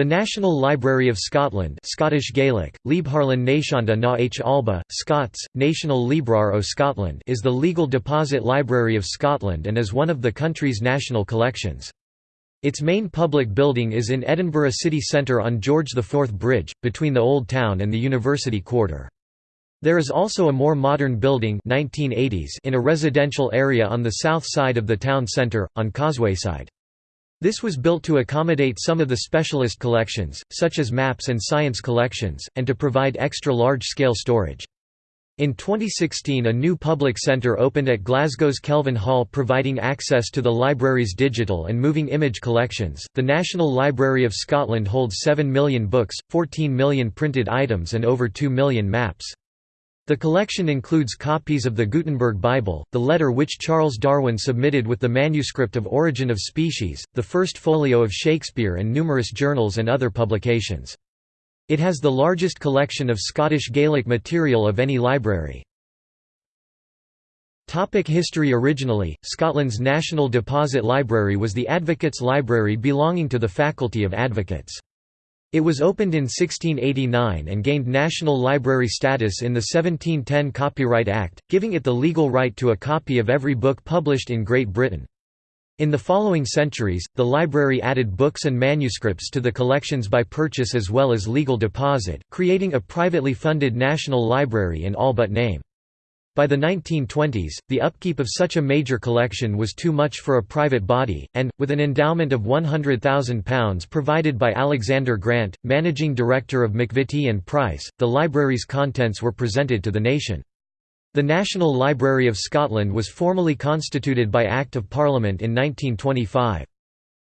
The National Library of Scotland Scottish Gaelic, Leabharlann na h Alba, Scots, National Librar o Scotland is the legal deposit library of Scotland and is one of the country's national collections. Its main public building is in Edinburgh city centre on George IV Bridge, between the Old Town and the University Quarter. There is also a more modern building 1980s in a residential area on the south side of the town centre, on Causewayside. This was built to accommodate some of the specialist collections, such as maps and science collections, and to provide extra large-scale storage. In 2016 a new public centre opened at Glasgow's Kelvin Hall providing access to the library's digital and moving image collections. The National Library of Scotland holds 7 million books, 14 million printed items and over 2 million maps. The collection includes copies of the Gutenberg Bible, the letter which Charles Darwin submitted with the manuscript of Origin of Species, the first folio of Shakespeare and numerous journals and other publications. It has the largest collection of Scottish Gaelic material of any library. Topic history Originally, Scotland's National Deposit Library was the Advocates' Library belonging to the Faculty of Advocates. It was opened in 1689 and gained National Library status in the 1710 Copyright Act, giving it the legal right to a copy of every book published in Great Britain. In the following centuries, the library added books and manuscripts to the collections by purchase as well as legal deposit, creating a privately funded national library in all but name. By the 1920s, the upkeep of such a major collection was too much for a private body, and, with an endowment of £100,000 provided by Alexander Grant, managing director of McVitie and Price, the library's contents were presented to the nation. The National Library of Scotland was formally constituted by Act of Parliament in 1925.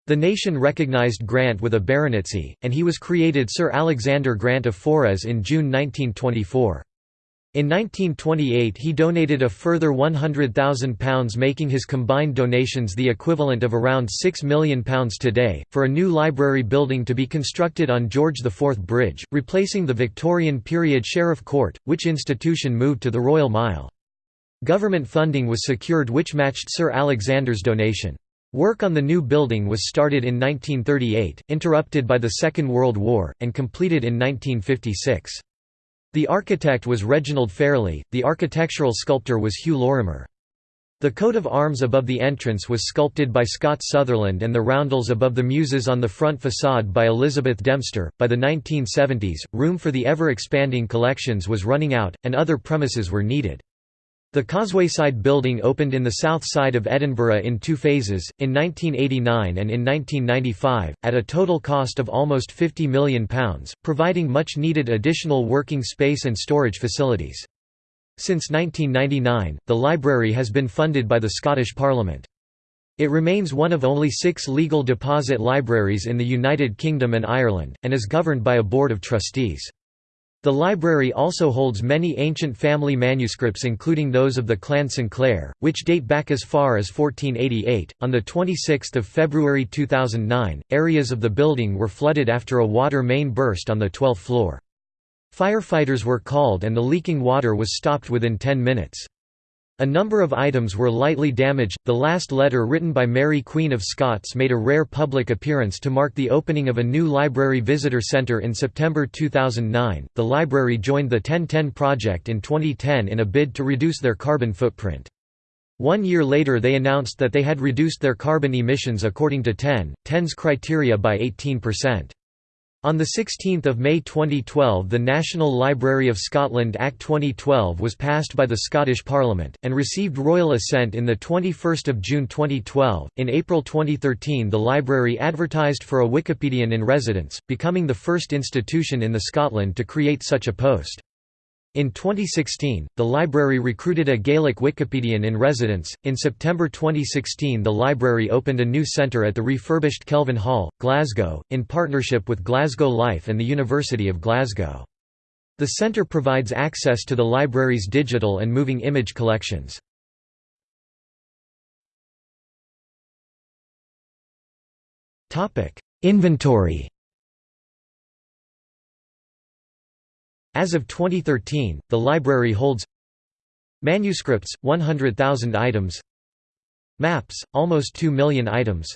The nation recognised Grant with a baronetcy, and he was created Sir Alexander Grant of Forres in June 1924. In 1928 he donated a further £100,000 making his combined donations the equivalent of around £6 million today, for a new library building to be constructed on George IV Bridge, replacing the Victorian-period Sheriff Court, which institution moved to the Royal Mile. Government funding was secured which matched Sir Alexander's donation. Work on the new building was started in 1938, interrupted by the Second World War, and completed in 1956. The architect was Reginald Fairlie, the architectural sculptor was Hew Lorimer. The coat of arms above the entrance was sculpted by Scott Sutherland and the roundels above the muses on the front facade by Elizabeth Dempster. By the 1970s, room for the ever expanding collections was running out, and other premises were needed. The Causewayside building opened in the south side of Edinburgh in two phases, in 1989 and in 1995, at a total cost of almost £50 million, providing much needed additional working space and storage facilities. Since 1999, the library has been funded by the Scottish Parliament. It remains one of only six legal deposit libraries in the United Kingdom and Ireland, and is governed by a board of trustees. The library also holds many ancient family manuscripts including those of the clan Sinclair, which date back as far as 1488. On the 26th of February 2009, areas of the building were flooded after a water main burst on the 12th floor. Firefighters were called and the leaking water was stopped within 10 minutes. A number of items were lightly damaged. The last letter written by Mary Queen of Scots made a rare public appearance to mark the opening of a new library visitor centre in September 2009. The library joined the 1010 project in 2010 in a bid to reduce their carbon footprint. One year later they announced that they had reduced their carbon emissions according to 10, 10's criteria by 18%. On 16 May 2012 the National Library of Scotland Act 2012 was passed by the Scottish Parliament, and received royal assent in 21 June 2012. In April 2013 the library advertised for a Wikipedian in residence, becoming the first institution in the Scotland to create such a post. In 2016, the library recruited a Gaelic Wikipedian in residence. In September 2016, the library opened a new centre at the refurbished Kelvin Hall, Glasgow, in partnership with Glasgow Life and the University of Glasgow. The centre provides access to the library's digital and moving image collections. Inventory As of 2013, the library holds Manuscripts, 100,000 items Maps, almost 2 million items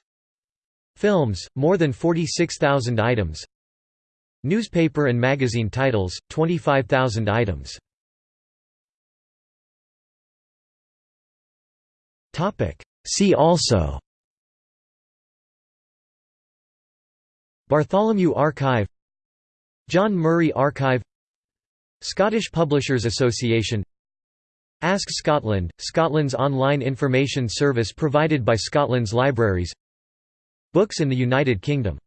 Films, more than 46,000 items Newspaper and magazine titles, 25,000 items. See also Bartholomew Archive John Murray Archive Scottish Publishers Association Ask Scotland, Scotland's online information service provided by Scotland's libraries Books in the United Kingdom